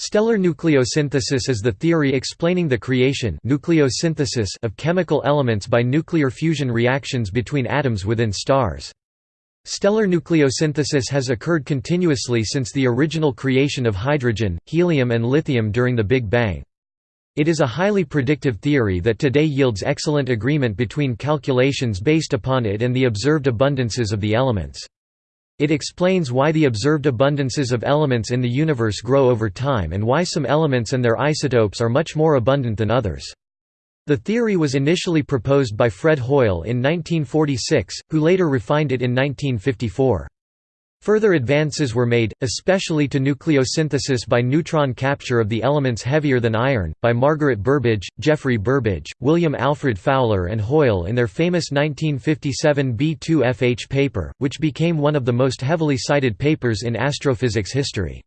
Stellar nucleosynthesis is the theory explaining the creation nucleosynthesis of chemical elements by nuclear fusion reactions between atoms within stars. Stellar nucleosynthesis has occurred continuously since the original creation of hydrogen, helium and lithium during the Big Bang. It is a highly predictive theory that today yields excellent agreement between calculations based upon it and the observed abundances of the elements. It explains why the observed abundances of elements in the universe grow over time and why some elements and their isotopes are much more abundant than others. The theory was initially proposed by Fred Hoyle in 1946, who later refined it in 1954. Further advances were made, especially to nucleosynthesis by neutron capture of the elements heavier than iron, by Margaret Burbidge, Geoffrey Burbidge, William Alfred Fowler and Hoyle in their famous 1957 B2FH paper, which became one of the most heavily cited papers in astrophysics history.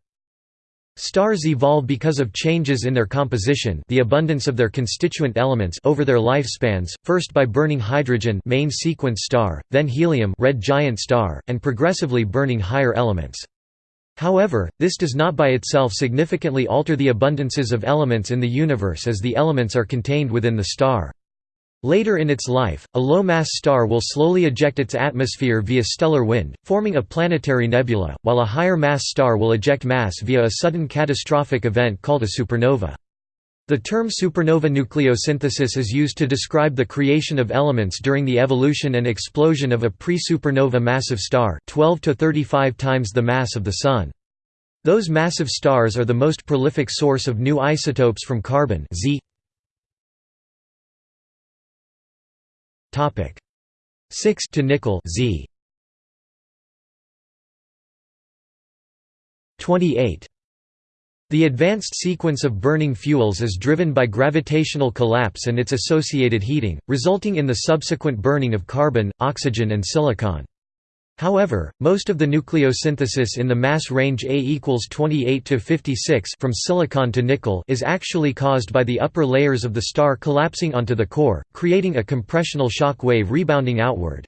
Stars evolve because of changes in their composition the abundance of their constituent elements over their lifespans, first by burning hydrogen main sequence star, then helium red giant star, and progressively burning higher elements. However, this does not by itself significantly alter the abundances of elements in the universe as the elements are contained within the star. Later in its life, a low-mass star will slowly eject its atmosphere via stellar wind, forming a planetary nebula, while a higher-mass star will eject mass via a sudden catastrophic event called a supernova. The term supernova nucleosynthesis is used to describe the creation of elements during the evolution and explosion of a pre-supernova massive star 12 to 35 times the mass of the Sun. Those massive stars are the most prolific source of new isotopes from carbon Z 6 to nickel Z. 28 the advanced sequence of burning fuels is driven by gravitational collapse and its associated heating, resulting in the subsequent burning of carbon, oxygen and silicon. However, most of the nucleosynthesis in the mass range A equals 28 to 56 from silicon to nickel is actually caused by the upper layers of the star collapsing onto the core, creating a compressional shock wave rebounding outward.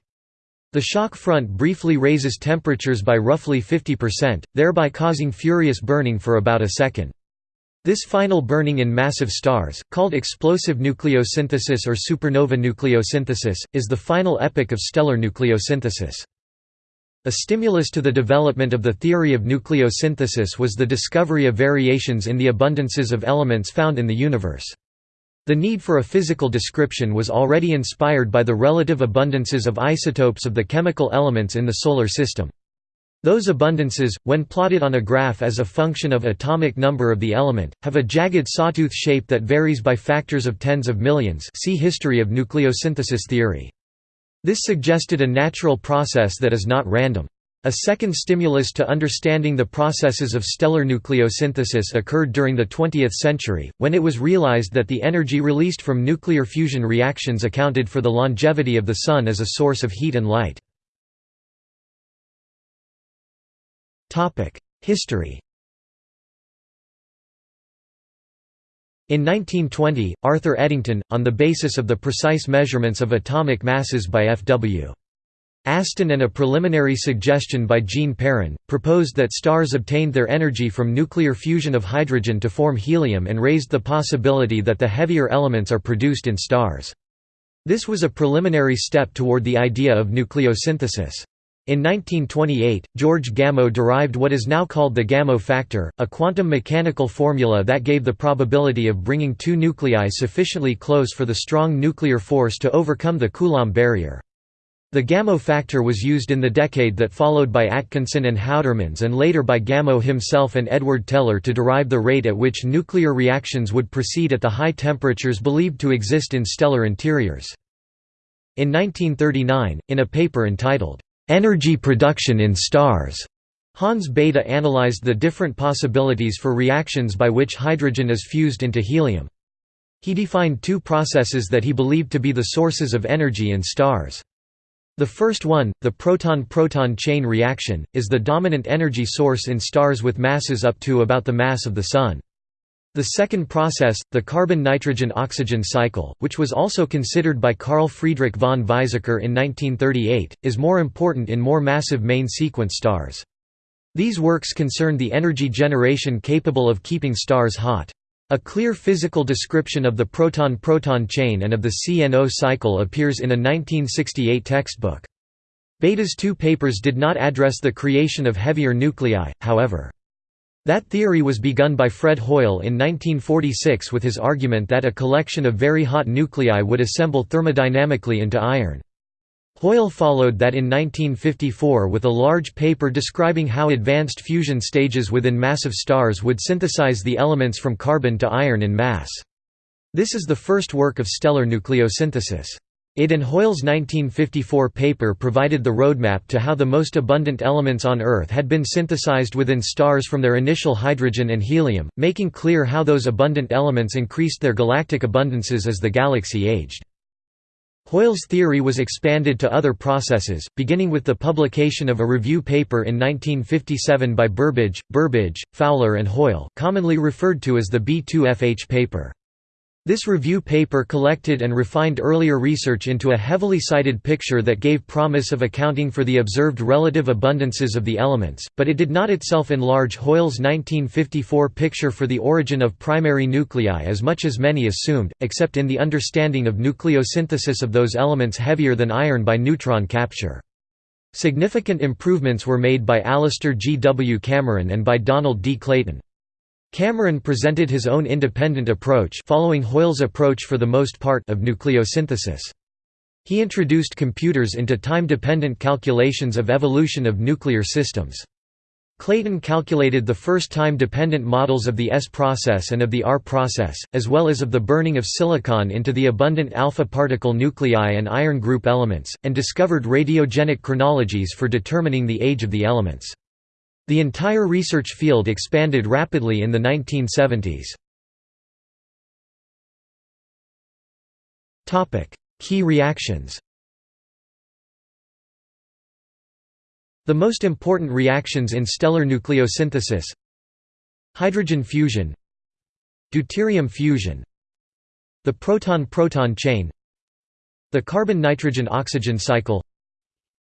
The shock front briefly raises temperatures by roughly 50%, thereby causing furious burning for about a second. This final burning in massive stars, called explosive nucleosynthesis or supernova nucleosynthesis, is the final epoch of stellar nucleosynthesis. A stimulus to the development of the theory of nucleosynthesis was the discovery of variations in the abundances of elements found in the universe. The need for a physical description was already inspired by the relative abundances of isotopes of the chemical elements in the Solar System. Those abundances, when plotted on a graph as a function of atomic number of the element, have a jagged sawtooth shape that varies by factors of tens of millions see History of nucleosynthesis theory. This suggested a natural process that is not random. A second stimulus to understanding the processes of stellar nucleosynthesis occurred during the 20th century, when it was realized that the energy released from nuclear fusion reactions accounted for the longevity of the Sun as a source of heat and light. History In 1920, Arthur Eddington, on the basis of the precise measurements of atomic masses by F.W. Aston and a preliminary suggestion by Jean Perrin, proposed that stars obtained their energy from nuclear fusion of hydrogen to form helium and raised the possibility that the heavier elements are produced in stars. This was a preliminary step toward the idea of nucleosynthesis. In 1928, George Gamow derived what is now called the Gamow factor, a quantum mechanical formula that gave the probability of bringing two nuclei sufficiently close for the strong nuclear force to overcome the Coulomb barrier. The Gamow factor was used in the decade that followed by Atkinson and Houtermans and later by Gamow himself and Edward Teller to derive the rate at which nuclear reactions would proceed at the high temperatures believed to exist in stellar interiors. In 1939, in a paper entitled, Energy production in stars. Hans Bethe analyzed the different possibilities for reactions by which hydrogen is fused into helium. He defined two processes that he believed to be the sources of energy in stars. The first one, the proton-proton chain reaction, is the dominant energy source in stars with masses up to about the mass of the Sun. The second process, the carbon-nitrogen-oxygen cycle, which was also considered by Carl Friedrich von Weizsäcker in 1938, is more important in more massive main sequence stars. These works concern the energy generation capable of keeping stars hot. A clear physical description of the proton-proton chain and of the CNO cycle appears in a 1968 textbook. Bethe's two papers did not address the creation of heavier nuclei, however. That theory was begun by Fred Hoyle in 1946 with his argument that a collection of very hot nuclei would assemble thermodynamically into iron. Hoyle followed that in 1954 with a large paper describing how advanced fusion stages within massive stars would synthesize the elements from carbon to iron in mass. This is the first work of stellar nucleosynthesis. It and Hoyle's 1954 paper provided the roadmap to how the most abundant elements on Earth had been synthesized within stars from their initial hydrogen and helium, making clear how those abundant elements increased their galactic abundances as the galaxy aged. Hoyle's theory was expanded to other processes, beginning with the publication of a review paper in 1957 by Burbidge, Burbidge, Fowler and Hoyle commonly referred to as the B2FH paper. This review paper collected and refined earlier research into a heavily cited picture that gave promise of accounting for the observed relative abundances of the elements, but it did not itself enlarge Hoyle's 1954 picture for the origin of primary nuclei as much as many assumed, except in the understanding of nucleosynthesis of those elements heavier than iron by neutron capture. Significant improvements were made by Alastair G. W. Cameron and by Donald D. Clayton. Cameron presented his own independent approach following Hoyle's approach for the most part of nucleosynthesis. He introduced computers into time-dependent calculations of evolution of nuclear systems. Clayton calculated the first time-dependent models of the S process and of the R process, as well as of the burning of silicon into the abundant alpha particle nuclei and iron group elements, and discovered radiogenic chronologies for determining the age of the elements. The entire research field expanded rapidly in the 1970s. Key reactions The most important reactions in stellar nucleosynthesis Hydrogen fusion Deuterium fusion The proton-proton chain The carbon-nitrogen-oxygen cycle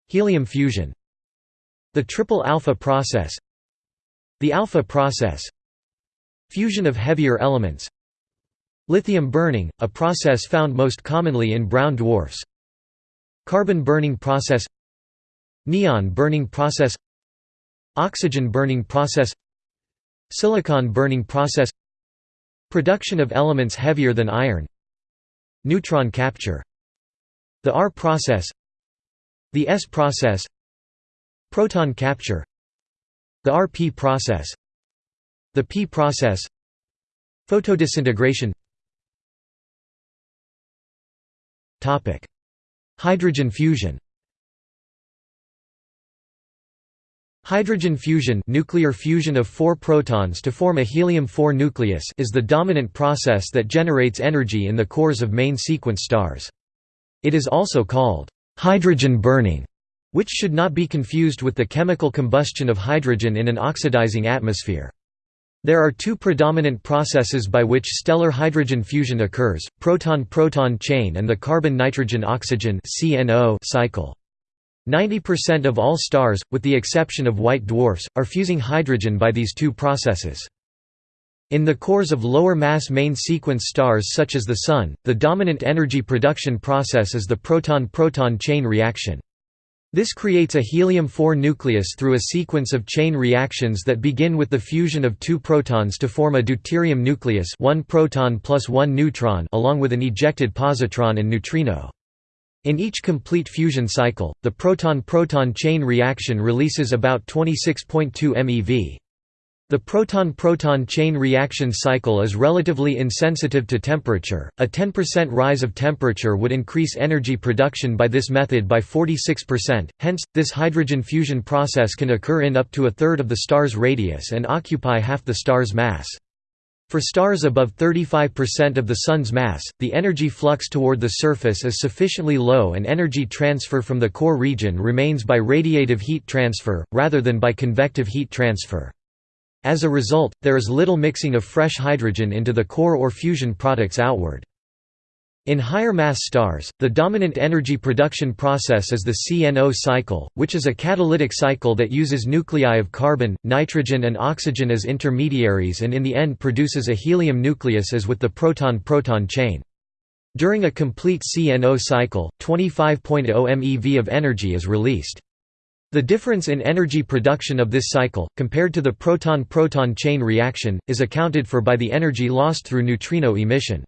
Helium fusion the triple alpha process The alpha process Fusion of heavier elements Lithium burning, a process found most commonly in brown dwarfs Carbon burning process Neon burning process Oxygen burning process Silicon burning process Production of elements heavier than iron Neutron capture The R process The S process Proton capture. The RP process. The P process. Photodisintegration Hydrogen fusion. Hydrogen fusion nuclear fusion of four protons to form a helium-4 nucleus is the dominant process that generates energy in the cores of main sequence stars. It is also called hydrogen burning which should not be confused with the chemical combustion of hydrogen in an oxidizing atmosphere. There are two predominant processes by which stellar hydrogen fusion occurs, proton-proton chain and the carbon-nitrogen-oxygen cycle. 90% of all stars, with the exception of white dwarfs, are fusing hydrogen by these two processes. In the cores of lower mass main sequence stars such as the Sun, the dominant energy production process is the proton-proton chain reaction. This creates a helium-4 nucleus through a sequence of chain reactions that begin with the fusion of two protons to form a deuterium nucleus one proton plus one neutron along with an ejected positron and neutrino. In each complete fusion cycle, the proton-proton chain reaction releases about 26.2 MeV. The proton-proton chain reaction cycle is relatively insensitive to temperature. A 10% rise of temperature would increase energy production by this method by 46%. Hence, this hydrogen fusion process can occur in up to a third of the star's radius and occupy half the star's mass. For stars above 35% of the Sun's mass, the energy flux toward the surface is sufficiently low and energy transfer from the core region remains by radiative heat transfer, rather than by convective heat transfer. As a result, there is little mixing of fresh hydrogen into the core or fusion products outward. In higher mass stars, the dominant energy production process is the CNO cycle, which is a catalytic cycle that uses nuclei of carbon, nitrogen and oxygen as intermediaries and in the end produces a helium nucleus as with the proton-proton chain. During a complete CNO cycle, 25.0 MeV of energy is released. The difference in energy production of this cycle, compared to the proton-proton chain reaction, is accounted for by the energy lost through neutrino emission.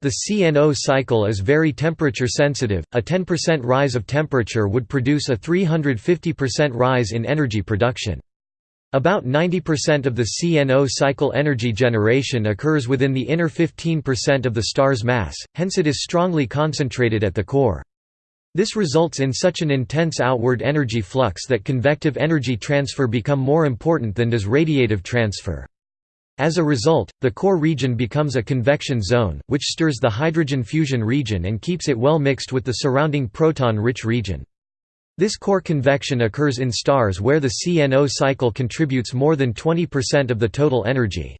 The CNO cycle is very temperature sensitive, a 10% rise of temperature would produce a 350% rise in energy production. About 90% of the CNO cycle energy generation occurs within the inner 15% of the star's mass, hence it is strongly concentrated at the core. This results in such an intense outward energy flux that convective energy transfer become more important than does radiative transfer. As a result, the core region becomes a convection zone, which stirs the hydrogen fusion region and keeps it well mixed with the surrounding proton-rich region. This core convection occurs in stars where the CNO cycle contributes more than 20% of the total energy.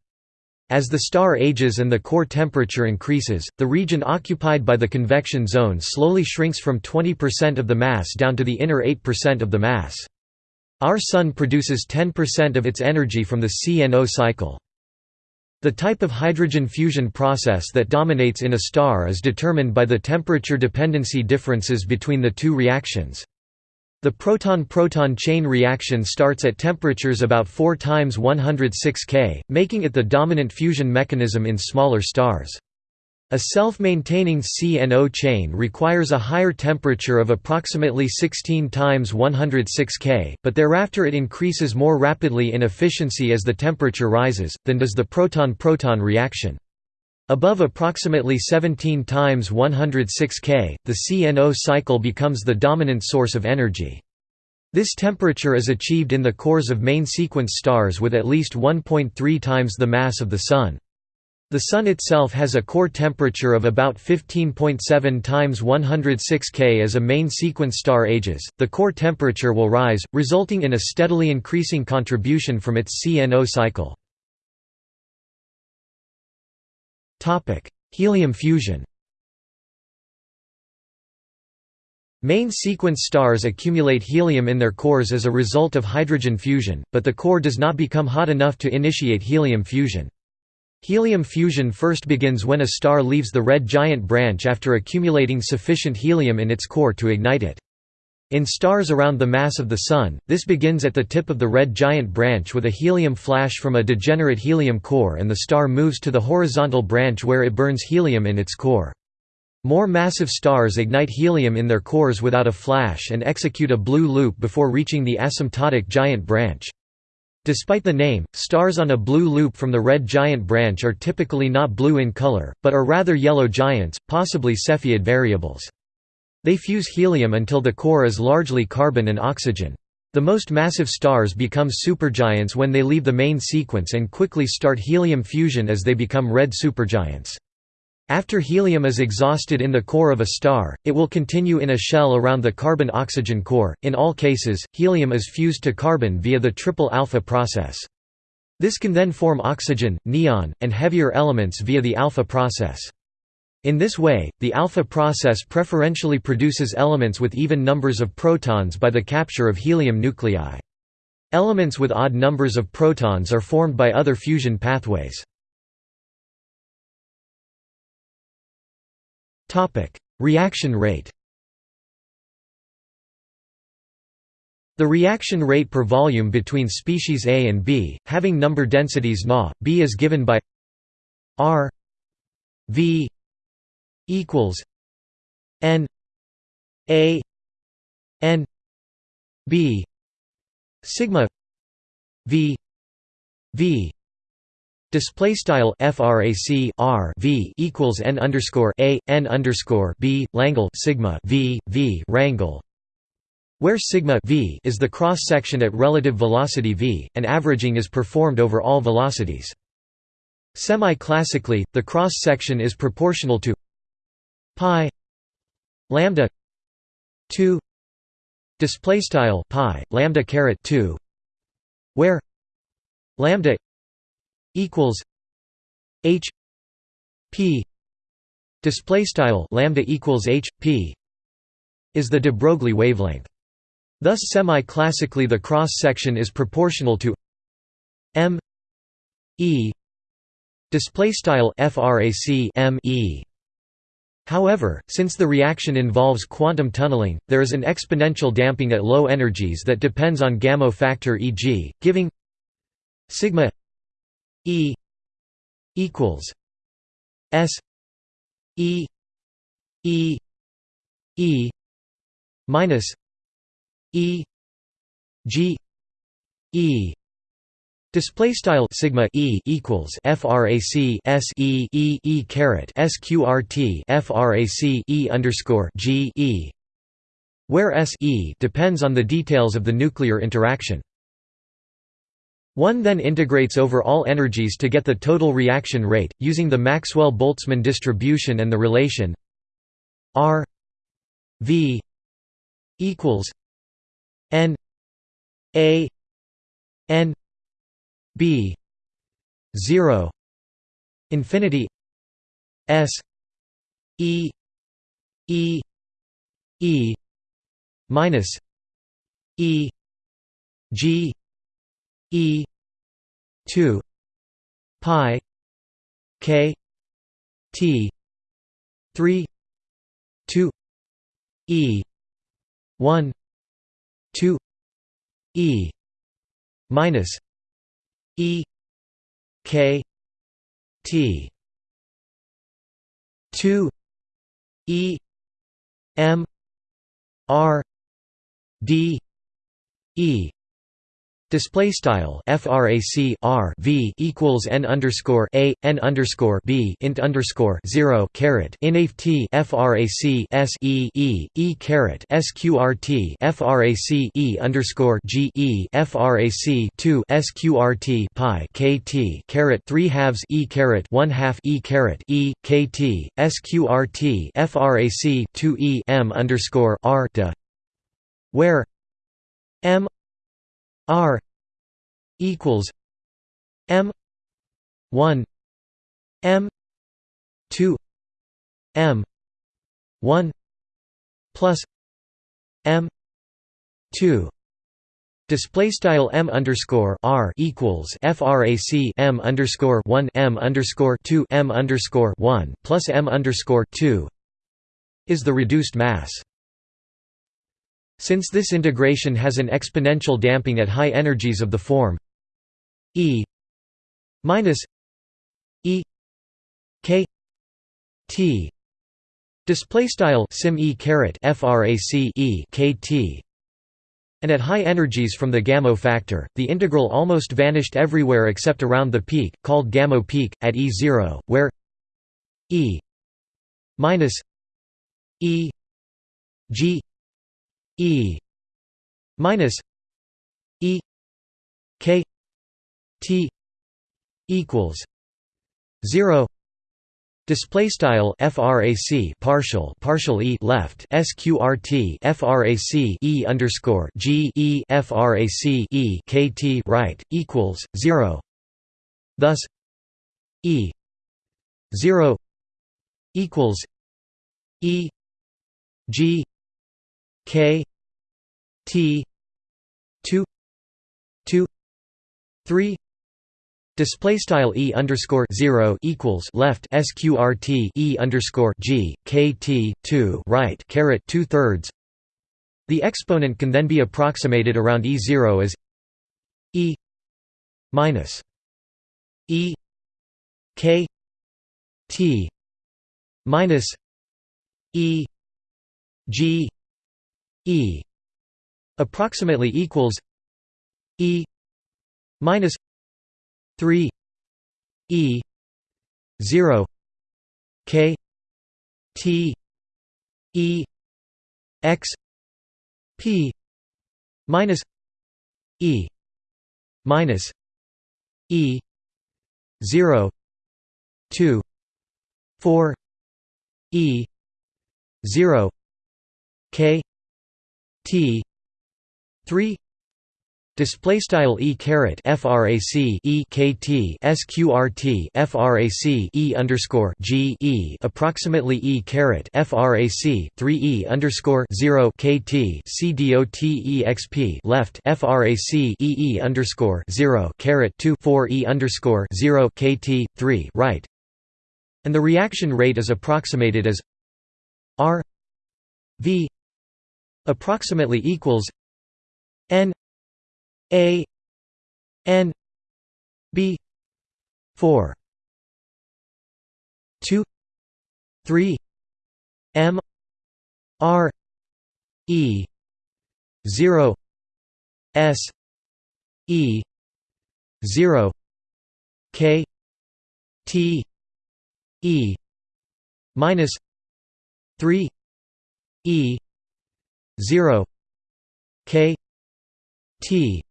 As the star ages and the core temperature increases, the region occupied by the convection zone slowly shrinks from 20% of the mass down to the inner 8% of the mass. Our Sun produces 10% of its energy from the CNO cycle. The type of hydrogen fusion process that dominates in a star is determined by the temperature dependency differences between the two reactions. The proton-proton chain reaction starts at temperatures about 4 times 106 K, making it the dominant fusion mechanism in smaller stars. A self-maintaining CNO chain requires a higher temperature of approximately 16 times 106 K, but thereafter it increases more rapidly in efficiency as the temperature rises, than does the proton-proton reaction. Above approximately 17 times 106 K, the CNO cycle becomes the dominant source of energy. This temperature is achieved in the cores of main sequence stars with at least 1.3 times the mass of the Sun. The Sun itself has a core temperature of about 15.7 times 106 K as a main sequence star ages. The core temperature will rise, resulting in a steadily increasing contribution from its CNO cycle. Topic: Helium fusion. Main sequence stars accumulate helium in their cores as a result of hydrogen fusion, but the core does not become hot enough to initiate helium fusion. Helium fusion first begins when a star leaves the red giant branch after accumulating sufficient helium in its core to ignite it. In stars around the mass of the Sun, this begins at the tip of the red giant branch with a helium flash from a degenerate helium core and the star moves to the horizontal branch where it burns helium in its core. More massive stars ignite helium in their cores without a flash and execute a blue loop before reaching the asymptotic giant branch. Despite the name, stars on a blue loop from the red giant branch are typically not blue in color, but are rather yellow giants, possibly Cepheid variables. They fuse helium until the core is largely carbon and oxygen. The most massive stars become supergiants when they leave the main sequence and quickly start helium fusion as they become red supergiants. After helium is exhausted in the core of a star, it will continue in a shell around the carbon-oxygen core. In all cases, helium is fused to carbon via the triple alpha process. This can then form oxygen, neon, and heavier elements via the alpha process. In this way, the alpha process preferentially produces elements with even numbers of protons by the capture of helium nuclei. Elements with odd numbers of protons are formed by other fusion pathways. Reaction rate. The reaction rate per volume between species A and B, having number densities Na, B is given by R V equals N A N B sigma V V Display style frac r v equals n underscore a n underscore b Langle sigma v v rangle, where sigma v is the cross section at relative velocity v, and averaging is performed over all velocities. Semi-classically, the cross section is proportional to pi lambda 2 display style pi lambda caret 2 where lambda equals H P display style lambda equals h p is the de Broglie wavelength. Thus semi-classically the cross section is proportional to m e display style frac m e However, since the reaction involves quantum tunneling, there is an exponential damping at low energies that depends on Gamow factor e.g., giving sigma e equals s e e e minus e g e Display style sigma e equals frac s e e e caret sqrt frac e underscore g e, where s e depends on the details of the nuclear interaction. One then integrates over all energies to get the total reaction rate, using the Maxwell-Boltzmann distribution and the relation R V equals N A N b 0 infinity s e e e minus e g e 2 pi k t 3 2 e 1 2 e minus E K T two E M R D E Display style frac r v equals n underscore a n underscore b int underscore zero caret inaf frac s e e e caret sqrt frac e underscore g e frac two sqrt pi k t caret three halves e caret one half e caret e k t sqrt frac two e m underscore r where m R equals M one M two M one plus M two Display style m underscore r equals frac m underscore one m underscore two m underscore one plus m underscore two is the reduced mass. Since this integration has an exponential damping at high energies of the form E minus E K T. Display style sim E caret frac E K T. And at high energies from the Gamow factor, the integral almost vanished everywhere except around the peak, called Gamow peak, at E0, where E minus E G E minus E K T equals zero Display style frac partial partial e left sqrt frac e underscore g e frac e kt right equals zero. Thus, e zero equals e g K T two two three Display style e underscore zero equals left sqrt e underscore g k t two right caret two thirds. The exponent can then be approximated around e zero as e minus e k t minus e g E approximately equals E minus three E zero K T E X P minus E minus E zero two four E zero K T. three. Display style e caret frac e kt sqrt frac e underscore g e. Approximately e caret frac 3 e underscore 0 kt c dot exp left frac e e underscore 0 caret 2 4 e underscore 0 kt 3 right, and the reaction rate is approximated as r v approximately equals n a N B four two three M R E zero S E zero K T E minus three E zero K T.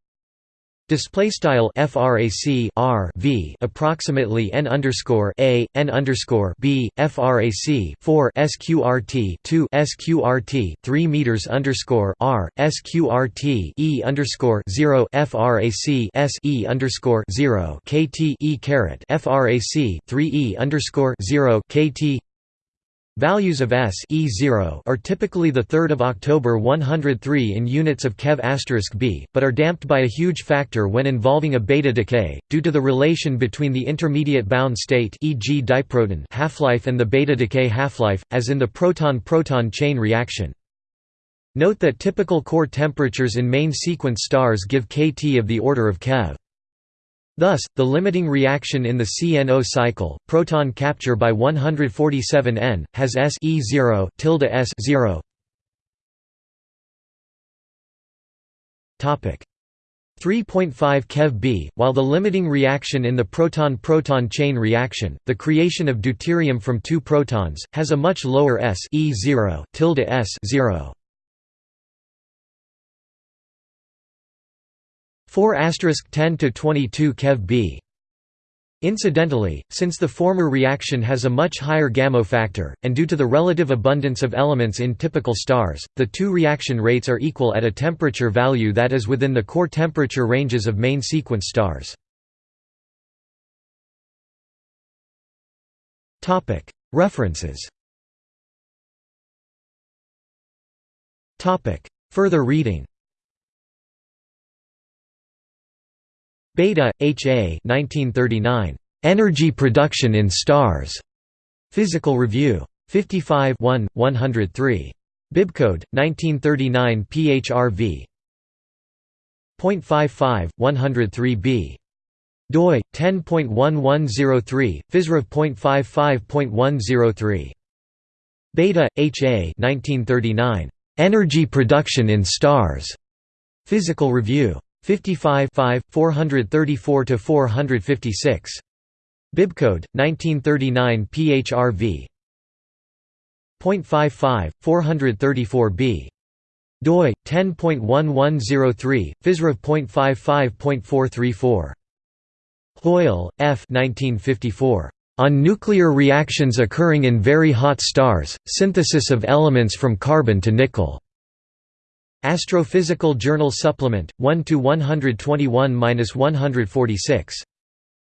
Display style frac r v approximately n underscore a n underscore b frac 4 sqrt 2 sqrt 3 meters underscore r sqrt e underscore 0 frac s e underscore 0 kt e caret frac 3 e underscore 0 kt Values of S E0 are typically the 3rd of October 103 in units of keV b, but are damped by a huge factor when involving a beta decay, due to the relation between the intermediate bound state e.g. diproton half-life and the beta decay half-life, as in the proton-proton chain reaction. Note that typical core temperatures in main sequence stars give kT of the order of keV. Thus, the limiting reaction in the CNO cycle, proton capture by 147 N, has S E0 tilde S 0. Topic 3.5 keV B, while the limiting reaction in the proton-proton chain reaction, the creation of deuterium from two protons, has a much lower S E0 tilde S 0. 4 10 to 22 keV b. Incidentally, since the former reaction has a much higher Gamow factor, and due to the relative abundance of elements in typical stars, the two reaction rates are equal at a temperature value that is within the core temperature ranges of main sequence stars. References Further reading Bethe, H. A. 1939. Energy Production in Stars. Physical Review. 55 1, 103. Bibcode, 1939 PHRV. 0.55, 103b. doi 10.1103 physrev.55.103 bethe ha 1939 energy production in stars physical review 55 434 to 456. Bibcode 1939 PHRV. 0.55 434b. doi 10.1103 physrev.55.434. Hoyle, F. 1954. On nuclear reactions occurring in very hot stars, synthesis of elements from carbon to nickel. Astrophysical Journal Supplement, 1 to 121-146.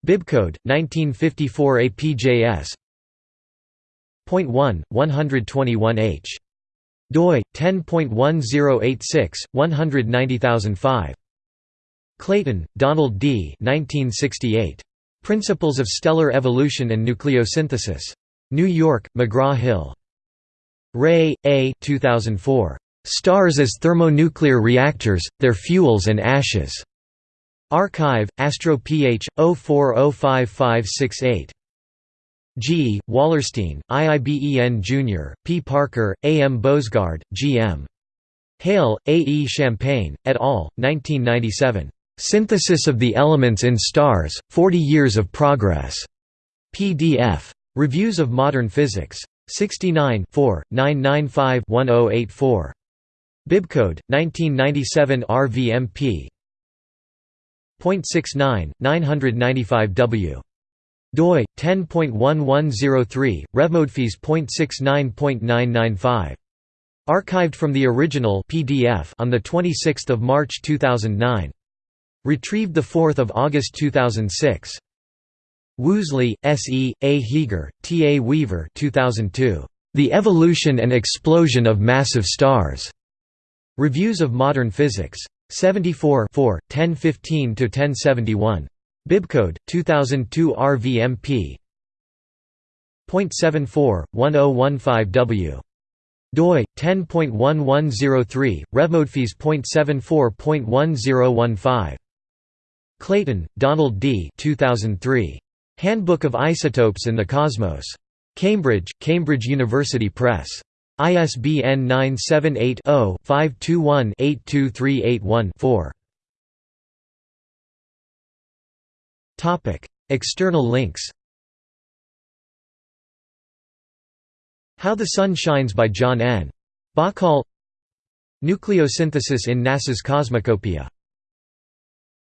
Bibcode, 1954 APJS. 1, 121h. doi, 10.1086, 190005. Clayton, Donald D. 1968. Principles of Stellar Evolution and Nucleosynthesis. New York, McGraw-Hill. Ray, A. 2004. Stars as thermonuclear reactors, their fuels and ashes. arXiv, Astro PH, 04055568. G. Wallerstein, I. Iben Jr., P. Parker, A. M. Boesgaard, G. M. Hale, A. E. Champagne, et al., 1997. Synthesis of the Elements in Stars, 40 Years of Progress. PDF. Reviews of Modern Physics. 69 995-1084. Bibcode 1997 RVMP. 0.69 995W doi 10.1103 revmodphys.69.995 archived from the original PDF on the 26th of March 2009 Retrieved the 4th of August 2006. Woosley, S. E., A. Heger, T. A. Weaver 2002. The Evolution and Explosion of Massive Stars. Reviews of Modern Physics. 74 1015–1071. Bibcode, 2002 RVMP. 0.74, 1015W doi 10.1103 revmodphys.74.1015 Clayton, Donald D. 2003. Handbook of Isotopes in the Cosmos. Cambridge, Cambridge University Press. ISBN 978 0 521 82381 4. Topic: External links. How the Sun Shines by John N. Bahcall Nucleosynthesis in NASA's Cosmicopia